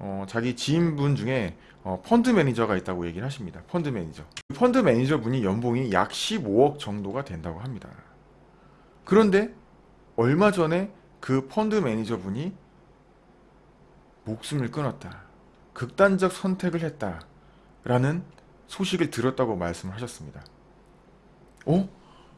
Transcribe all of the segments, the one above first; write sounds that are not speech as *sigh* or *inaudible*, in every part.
어, 자기 지인분 중에 어, 펀드 매니저가 있다고 얘기를 하십니다. 펀드 매니저. 펀드 매니저 분이 연봉이 약 15억 정도가 된다고 합니다. 그런데 얼마 전에 그 펀드 매니저 분이 목숨을 끊었다. 극단적 선택을 했다. 라는 소식을 들었다고 말씀을 하셨습니다. 어?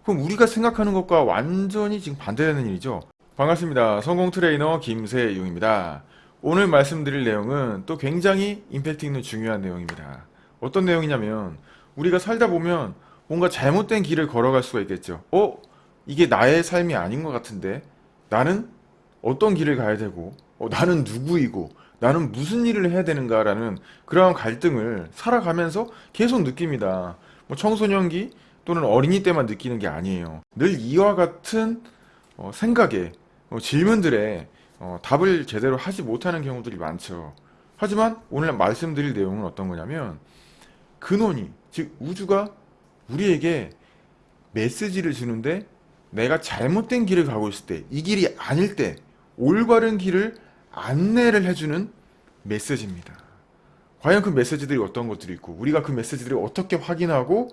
그럼 우리가 생각하는 것과 완전히 지금 반대되는 일이죠. 반갑습니다. 성공 트레이너 김세용입니다. 오늘 말씀드릴 내용은 또 굉장히 임팩트 있는 중요한 내용입니다. 어떤 내용이냐면 우리가 살다 보면 뭔가 잘못된 길을 걸어갈 수가 있겠죠. 어? 이게 나의 삶이 아닌 것 같은데 나는 어떤 길을 가야 되고 어, 나는 누구이고 나는 무슨 일을 해야 되는가라는 그러한 갈등을 살아가면서 계속 느낍니다. 뭐 청소년기 또는 어린이 때만 느끼는 게 아니에요. 늘 이와 같은 어, 생각에 어, 질문들에 어, 답을 제대로 하지 못하는 경우들이 많죠. 하지만 오늘 말씀드릴 내용은 어떤 거냐면 근원이 즉 우주가 우리에게 메시지를 주는데 내가 잘못된 길을 가고 있을 때 이 길이 아닐 때 올바른 길을 안내를 해주는 메시지입니다. 과연 그 메시지들이 어떤 것들이 있고 우리가 그 메시지들을 어떻게 확인하고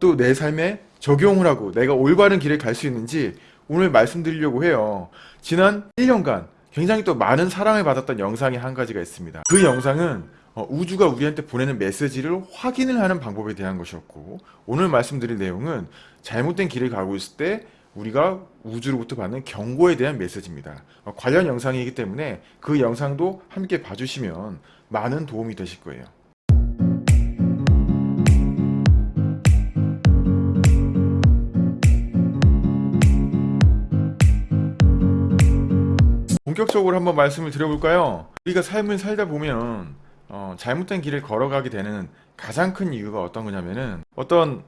또 내 삶에 적용을 하고 내가 올바른 길을 갈 수 있는지 오늘 말씀드리려고 해요. 지난 1년간 굉장히 또 많은 사랑을 받았던 영상이 한 가지가 있습니다. 그 영상은 어, 우주가 우리한테 보내는 메시지를 확인을 하는 방법에 대한 것이었고 오늘 말씀드릴 내용은 잘못된 길을 가고 있을 때 우리가 우주로부터 받는 경고에 대한 메시지입니다. 어, 관련 영상이기 때문에 그 영상도 함께 봐주시면 많은 도움이 되실 거예요. 본격적으로 한번 말씀을 드려볼까요? 우리가 삶을 살다 보면 어, 잘못된 길을 걸어가게 되는 가장 큰 이유가 어떤 거냐면은 어떤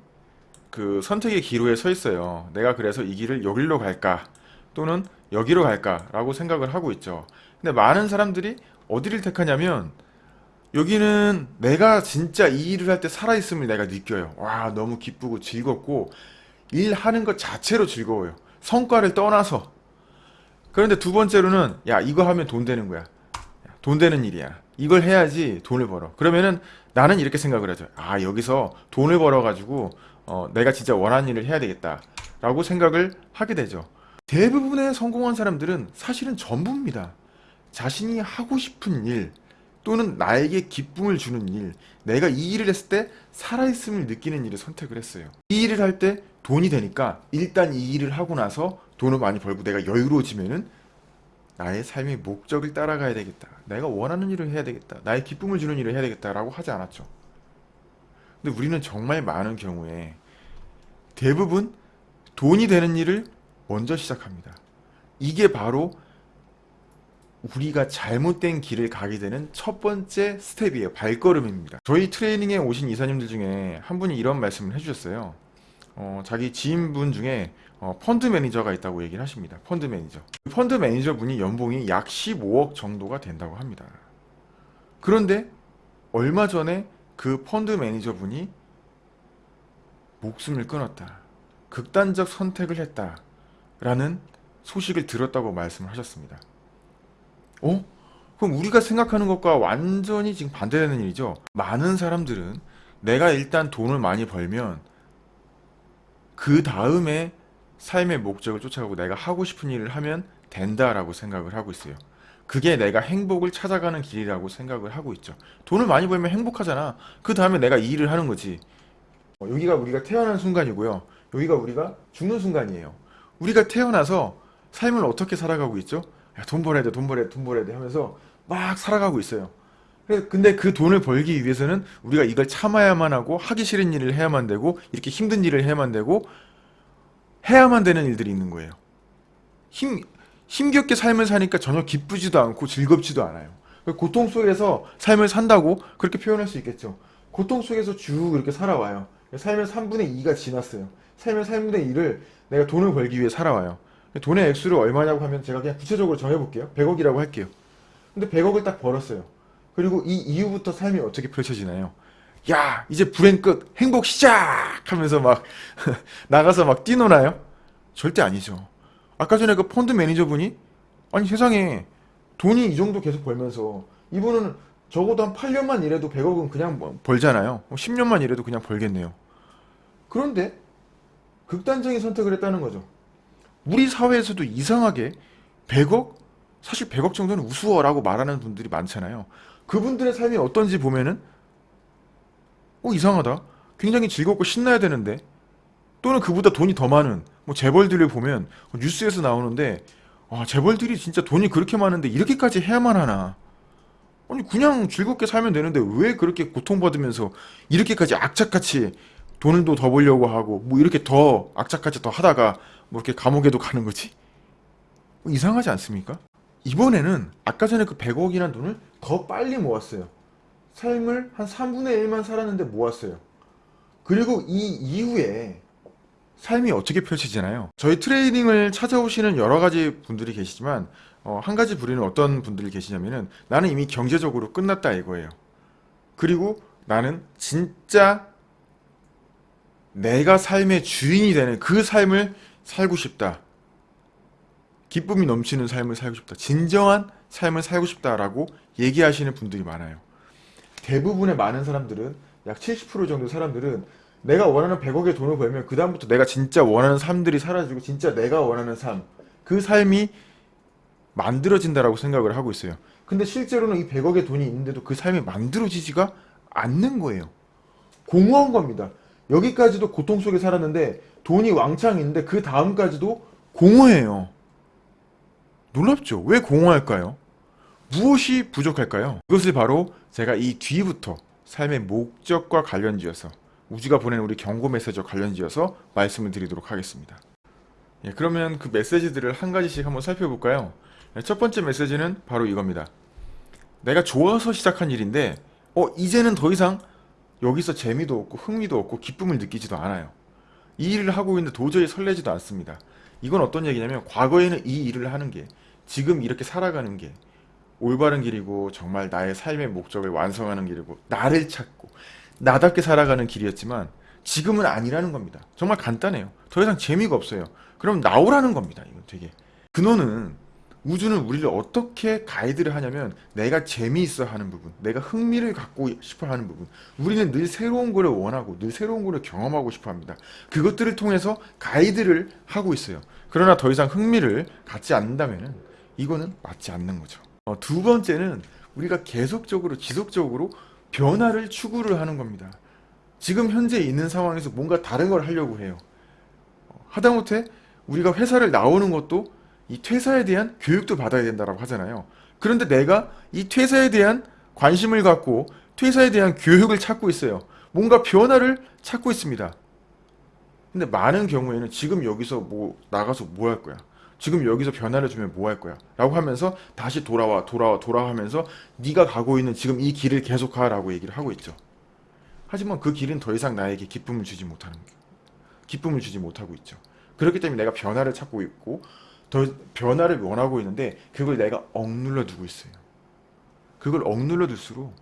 그 선택의 기로에 서 있어요. 내가 그래서 이 길을 여기로 갈까 또는 여기로 갈까 라고 생각을 하고 있죠. 근데 많은 사람들이 어디를 택하냐면 여기는 내가 진짜 이 일을 할 때 살아있음을 내가 느껴요. 와 너무 기쁘고 즐겁고 일하는 것 자체로 즐거워요. 성과를 떠나서 그런데 두 번째로는 야 이거 하면 돈 되는 거야. 돈 되는 일이야. 이걸 해야지 돈을 벌어. 그러면은 나는 이렇게 생각을 하죠. 아 여기서 돈을 벌어 가지고 어, 내가 진짜 원하는 일을 해야 되겠다. 라고 생각을 하게 되죠. 대부분의 성공한 사람들은 사실은 전부입니다. 자신이 하고 싶은 일 또는 나에게 기쁨을 주는 일 내가 이 일을 했을 때 살아있음을 느끼는 일을 선택을 했어요. 이 일을 할 때 돈이 되니까 일단 이 일을 하고 나서 돈을 많이 벌고 내가 여유로워지면은 나의 삶의 목적을 따라가야 되겠다. 내가 원하는 일을 해야 되겠다. 나의 기쁨을 주는 일을 해야 되겠다라고 하지 않았죠. 근데 우리는 정말 많은 경우에 대부분 돈이 되는 일을 먼저 시작합니다. 이게 바로 우리가 잘못된 길을 가게 되는 첫 번째 스텝이에요. 발걸음입니다. 저희 트레이닝에 오신 이사님들 중에 한 분이 이런 말씀을 해주셨어요. 어, 자기 지인분 중에 어, 펀드 매니저가 있다고 얘기를 하십니다. 펀드 매니저. 펀드 매니저 분이 연봉이 약 15억 정도가 된다고 합니다. 그런데 얼마 전에 그 펀드 매니저 분이 목숨을 끊었다. 극단적 선택을 했다. 라는 소식을 들었다고 말씀을 하셨습니다. 어? 그럼 우리가 생각하는 것과 완전히 지금 반대되는 일이죠. 많은 사람들은 내가 일단 돈을 많이 벌면 그 다음에 삶의 목적을 쫓아가고 내가 하고 싶은 일을 하면 된다라고 생각을 하고 있어요. 그게 내가 행복을 찾아가는 길이라고 생각을 하고 있죠. 돈을 많이 벌면 행복하잖아. 그 다음에 내가 이 일을 하는 거지. 어, 여기가 우리가 태어난 순간이고요. 여기가 우리가 죽는 순간이에요. 우리가 태어나서 삶을 어떻게 살아가고 있죠? 야, 돈 벌어야 돼, 돈 벌어야 돼, 돈 벌어야 돼 하면서 막 살아가고 있어요. 근데 그 돈을 벌기 위해서는 우리가 이걸 참아야만 하고 하기 싫은 일을 해야만 되고 이렇게 힘든 일을 해야만 되고 해야만 되는 일들이 있는 거예요. 힘, 힘겹게 삶을 사니까 전혀 기쁘지도 않고 즐겁지도 않아요. 고통 속에서 삶을 산다고 그렇게 표현할 수 있겠죠. 고통 속에서 쭉 이렇게 살아와요. 삶의 3분의 2가 지났어요. 삶의 3분의 2를 내가 돈을 벌기 위해 살아와요. 돈의 액수를 얼마냐고 하면 제가 그냥 구체적으로 정해볼게요. 100억이라고 할게요. 근데 100억을 딱 벌었어요. 그리고 이 이후부터 삶이 어떻게 펼쳐지나요? 야 이제 불행 끝 행복 시작 하면서 막 *laughs* 나가서 막 뛰노나요? 절대 아니죠. 아까 전에 그 펀드 매니저분이 아니 세상에 돈이 이 정도 계속 벌면서 이분은 적어도 한 8년만 일해도 100억은 그냥 뭐 벌잖아요. 10년만 일해도 그냥 벌겠네요. 그런데 극단적인 선택을 했다는 거죠. 우리 사회에서도 이상하게 100억? 사실 100억 정도는 우스워라고 말하는 분들이 많잖아요. 그분들의 삶이 어떤지 보면은 어 이상하다. 굉장히 즐겁고 신나야 되는데 또는 그보다 돈이 더 많은 뭐 재벌들을 보면 뉴스에서 나오는데 아 재벌들이 진짜 돈이 그렇게 많은데 이렇게까지 해야만 하나 아니 그냥 즐겁게 살면 되는데 왜 그렇게 고통받으면서 이렇게까지 악착같이 돈을 더 벌려고 하고 뭐 이렇게 더 악착같이 더 하다가 뭐 이렇게 감옥에도 가는 거지 뭐 이상하지 않습니까? 이번에는 아까 전에 그 100억이란 돈을 더 빨리 모았어요 삶을 한 3분의 1만 살았는데 모았어요 그리고 이 이후에 삶이 어떻게 펼쳐지나요? 저희 트레이닝을 찾아오시는 여러 가지 분들이 계시지만 어, 한 가지 부류는 어떤 분들이 계시냐면은 나는 이미 경제적으로 끝났다 이거예요. 그리고 나는 진짜 내가 삶의 주인이 되는 그 삶을 살고 싶다. 기쁨이 넘치는 삶을 살고 싶다. 진정한 삶을 살고 싶다라고 얘기하시는 분들이 많아요. 대부분의 많은 사람들은 약 70% 정도 사람들은 내가 원하는 100억의 돈을 벌면 그 다음부터 내가 진짜 원하는 삶들이 사라지고 진짜 내가 원하는 삶, 그 삶이 만들어진다라고 생각을 하고 있어요. 근데 실제로는 이 100억의 돈이 있는데도 그 삶이 만들어지지가 않는 거예요. 공허한 겁니다. 여기까지도 고통 속에 살았는데 돈이 왕창 있는데 그 다음까지도 공허해요. 놀랍죠? 왜 공허할까요? 무엇이 부족할까요? 이것을 바로 제가 이 뒤부터 삶의 목적과 관련지어서 우주가 보낸 우리 경고 메시지와 관련지어서 말씀을 드리도록 하겠습니다. 예, 그러면 그 메시지들을 한 가지씩 한번 살펴볼까요? 예, 첫 번째 메시지는 바로 이겁니다. 내가 좋아서 시작한 일인데 어 이제는 더 이상 여기서 재미도 없고 흥미도 없고 기쁨을 느끼지도 않아요. 이 일을 하고 있는데 도저히 설레지도 않습니다. 이건 어떤 얘기냐면 과거에는 이 일을 하는 게 지금 이렇게 살아가는 게 올바른 길이고 정말 나의 삶의 목적을 완성하는 길이고 나를 찾고 나답게 살아가는 길이었지만 지금은 아니라는 겁니다. 정말 간단해요. 더 이상 재미가 없어요. 그럼 나오라는 겁니다. 이거 되게. 근원은 우주는 우리를 어떻게 가이드를 하냐면 내가 재미있어 하는 부분, 내가 흥미를 갖고 싶어 하는 부분. 우리는 늘 새로운 거를 원하고 늘 새로운 거를 경험하고 싶어 합니다. 그것들을 통해서 가이드를 하고 있어요. 그러나 더 이상 흥미를 갖지 않는다면 이거는 맞지 않는 거죠. 어, 두 번째는 우리가 계속적으로 지속적으로 변화를 추구를 하는 겁니다. 지금 현재 있는 상황에서 뭔가 다른 걸 하려고 해요. 어, 하다못해 우리가 회사를 나오는 것도 이 퇴사에 대한 교육도 받아야 된다고 하잖아요. 그런데 내가 이 퇴사에 대한 관심을 갖고 퇴사에 대한 교육을 찾고 있어요. 뭔가 변화를 찾고 있습니다. 근데 많은 경우에는 지금 여기서 뭐 나가서 뭐 할 거야? 지금 여기서 변화를 주면 뭐 할 거야? 라고 하면서 다시 돌아와 돌아와 돌아가면서 네가 가고 있는 지금 이 길을 계속하라고 얘기를 하고 있죠. 하지만 그 길은 더 이상 나에게 기쁨을 주지 못하는 기쁨을 주지 못하고 있죠. 그렇기 때문에 내가 변화를 찾고 있고 더 변화를 원하고 있는데 그걸 내가 억눌러 두고 있어요. 그걸 억눌러 둘수록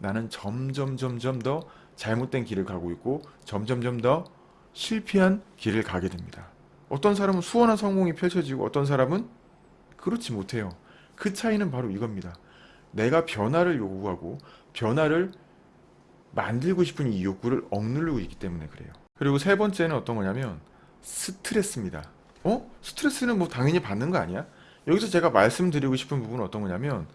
나는 점점 점점 더 잘못된 길을 가고 있고 점점점 더 실패한 길을 가게 됩니다. 어떤 사람은 수원한 성공이 펼쳐지고 어떤 사람은 그렇지 못해요. 그 차이는 바로 이겁니다. 내가 변화를 요구하고 변화를 만들고 싶은 이 욕구를 억누르고 있기 때문에 그래요. 그리고 세 번째는 어떤 거냐면 스트레스입니다. 어? 스트레스는 뭐 당연히 받는 거 아니야? 여기서 제가 말씀드리고 싶은 부분은 어떤 거냐면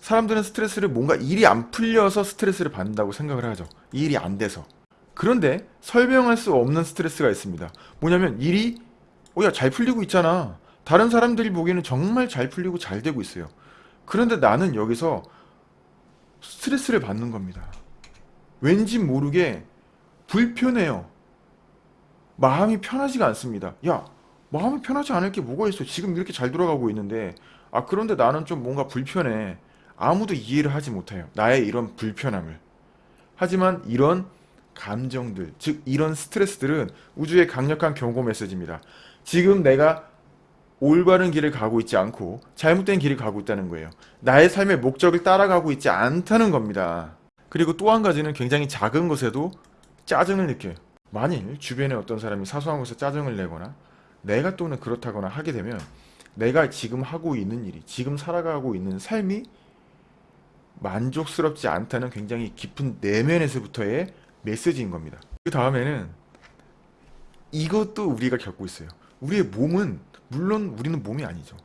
사람들은 스트레스를 뭔가 일이 안 풀려서 스트레스를 받는다고 생각을 하죠. 이 일이 안 돼서. 그런데 설명할 수 없는 스트레스가 있습니다. 뭐냐면 일이 어 야 잘 풀리고 있잖아. 다른 사람들이 보기에는 정말 잘 풀리고 잘 되고 있어요. 그런데 나는 여기서 스트레스를 받는 겁니다. 왠지 모르게 불편해요. 마음이 편하지가 않습니다. 야, 마음이 편하지 않을 게 뭐가 있어? 지금 이렇게 잘 돌아가고 있는데, 아, 그런데 나는 좀 뭔가 불편해. 아무도 이해를 하지 못해요. 나의 이런 불편함을. 하지만 이런 감정들, 즉, 이런 스트레스들은 우주의 강력한 경고 메시지입니다. 지금 내가 올바른 길을 가고 있지 않고 잘못된 길을 가고 있다는 거예요. 나의 삶의 목적을 따라가고 있지 않다는 겁니다. 그리고 또 한 가지는 굉장히 작은 것에도 짜증을 느껴요. 만일 주변에 어떤 사람이 사소한 것에 짜증을 내거나 내가 또는 그렇다거나 하게 되면 내가 지금 하고 있는 일이 지금 살아가고 있는 삶이 만족스럽지 않다는 굉장히 깊은 내면에서부터의 메시지인 겁니다. 그 다음에는 이것도 우리가 겪고 있어요. 우리의 몸은 물론 우리는 몸이 아니죠.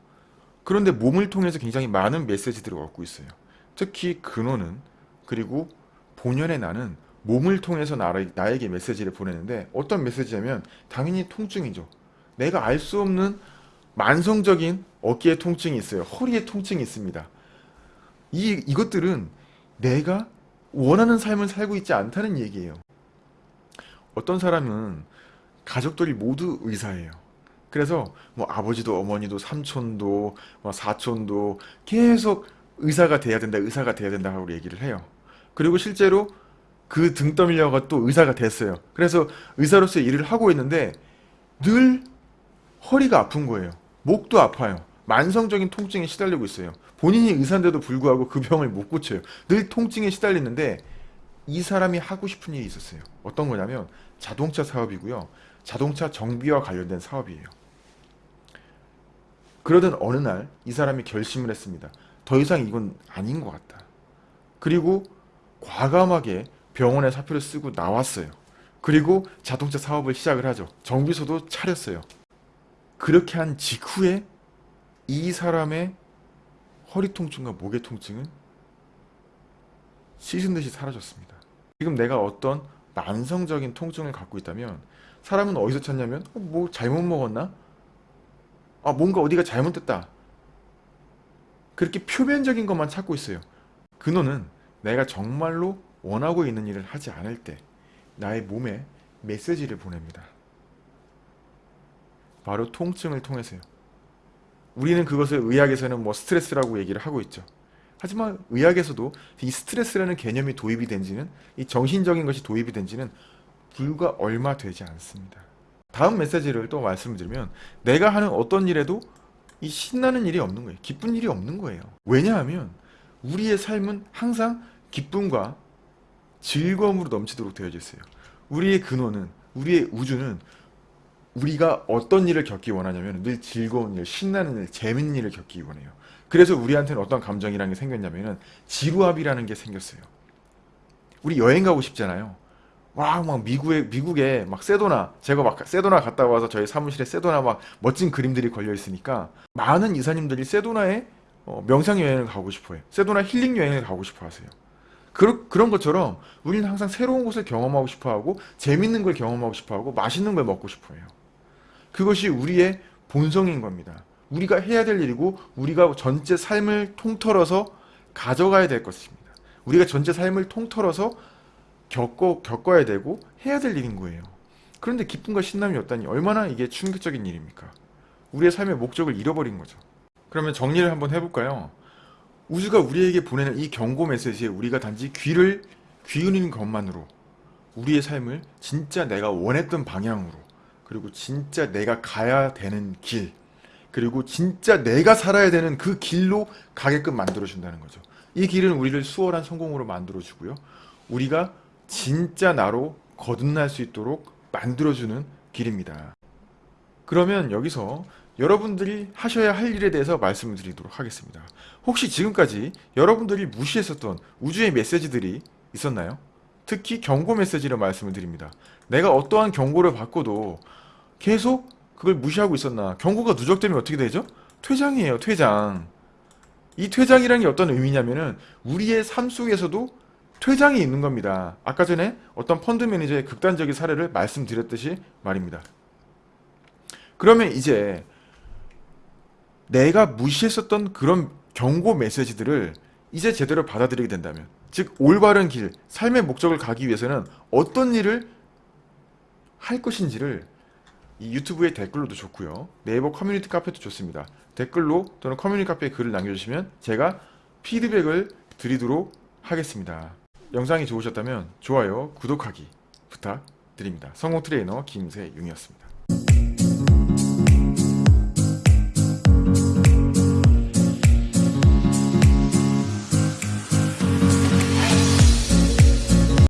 그런데 몸을 통해서 굉장히 많은 메시지들을 얻고 있어요. 특히 근원은 그리고 본연의 나는 몸을 통해서 나를, 나에 게 메시지를 보내는데 어떤 메시지냐면 당연히 통증이죠. 내가 알 수 없는 만성적인 어깨에 통증이 있어요. 허리에 통증이 있습니다. 이, 이것들은 내가 원하는 삶을 살고 있지 않다는 얘기예요. 어떤 사람은 가족들이 모두 의사예요. 그래서 뭐 아버지도 어머니도 삼촌도 뭐 사촌도 계속 의사가 돼야 된다, 의사가 돼야 된다 하고 얘기를 해요. 그리고 실제로 그 등 떠밀려가 또 의사가 됐어요. 그래서 의사로서 일을 하고 있는데 늘 허리가 아픈 거예요. 목도 아파요. 만성적인 통증에 시달리고 있어요. 본인이 의사인데도 불구하고 그 병을 못 고쳐요. 늘 통증에 시달리는데 이 사람이 하고 싶은 일이 있었어요. 어떤 거냐면 자동차 사업이고요. 자동차 정비와 관련된 사업이에요. 그러던 어느 날 이 사람이 결심을 했습니다. 더 이상 이건 아닌 것 같다. 그리고 과감하게 병원에 사표를 쓰고 나왔어요. 그리고 자동차 사업을 시작을 하죠. 정비소도 차렸어요. 그렇게 한 직후에 이 사람의 허리 통증과 목의 통증은 씻은 듯이 사라졌습니다. 지금 내가 어떤 만성적인 통증을 갖고 있다면 사람은 어디서 찾냐면 어, 뭐 잘못 먹었나? 아 뭔가 어디가 잘못됐다. 그렇게 표면적인 것만 찾고 있어요. 근원은 내가 정말로 원하고 있는 일을 하지 않을 때 나의 몸에 메시지를 보냅니다. 바로 통증을 통해서요. 우리는 그것을 의학에서는 뭐 스트레스라고 얘기를 하고 있죠. 하지만 의학에서도 이 스트레스라는 개념이 도입이 된 지는 이 정신적인 것이 도입이 된 지는 불과 얼마 되지 않습니다. 다음 메시지를 또 말씀을 드리면 내가 하는 어떤 일에도 이 신나는 일이 없는 거예요. 기쁜 일이 없는 거예요. 왜냐하면 우리의 삶은 항상 기쁨과 즐거움으로 넘치도록 되어져 있어요. 우리의 근원은 우리의 우주는 우리가 어떤 일을 겪기 원하냐면 늘 즐거운 일, 신나는 일, 재밌는 일을 겪기 원해요. 그래서 우리한테는 어떤 감정이라는 게 생겼냐면은 지루합이라는 게 생겼어요. 우리 여행 가고 싶잖아요. 와, 막 미국에 미국에 막 세도나 제가 막 세도나 갔다 와서 저희 사무실에 세도나 막 멋진 그림들이 걸려 있으니까 많은 이사님들이 세도나에 어, 명상 여행을 가고 싶어요. 세도나 힐링 여행을 가고 싶어 하세요. 그러, 그런 것처럼 우리는 항상 새로운 곳을 경험하고 싶어 하고 재밌는 걸 경험하고 싶어 하고 맛있는 걸 먹고 싶어 해요. 그것이 우리의 본성인 겁니다. 우리가 해야 될 일이고 우리가 전체 삶을 통틀어서 가져가야 될 것입니다. 우리가 전체 삶을 통틀어서 겪어, 겪어야 되고 해야 될 일인 거예요. 그런데 기쁨과 신남이 없다니 얼마나 이게 충격적인 일입니까? 우리의 삶의 목적을 잃어버린 거죠. 그러면 정리를 한번 해볼까요? 우주가 우리에게 보내는 이 경고 메시지에 우리가 단지 귀를 귀흔는 것만으로 우리의 삶을 진짜 내가 원했던 방향으로 그리고 진짜 내가 가야 되는 길 그리고 진짜 내가 살아야 되는 그 길로 가게끔 만들어준다는 거죠. 이 길은 우리를 수월한 성공으로 만들어주고요. 우리가 진짜 나로 거듭날 수 있도록 만들어주는 길입니다. 그러면 여기서 여러분들이 하셔야 할 일에 대해서 말씀을 드리도록 하겠습니다. 혹시 지금까지 여러분들이 무시했었던 우주의 메시지들이 있었나요? 특히 경고 메시지를 말씀을 드립니다. 내가 어떠한 경고를 받고도 계속 그걸 무시하고 있었나? 경고가 누적되면 어떻게 되죠? 퇴장이에요, 퇴장. 이 퇴장이라는 게 어떤 의미냐면은 우리의 삶 속에서도 퇴장이 있는 겁니다. 아까 전에 어떤 펀드 매니저의 극단적인 사례를 말씀드렸듯이 말입니다. 그러면 이제 내가 무시했었던 그런 경고 메시지들을 이제 제대로 받아들이게 된다면 즉 올바른 길, 삶의 목적을 가기 위해서는 어떤 일을 할 것인지를 이 유튜브의 댓글로도 좋고요. 네이버 커뮤니티 카페도 좋습니다. 댓글로 또는 커뮤니티 카페에 글을 남겨주시면 제가 피드백을 드리도록 하겠습니다. 영상이 좋으셨다면 좋아요, 구독하기 부탁드립니다. 성공 트레이너 김세윤이었습니다.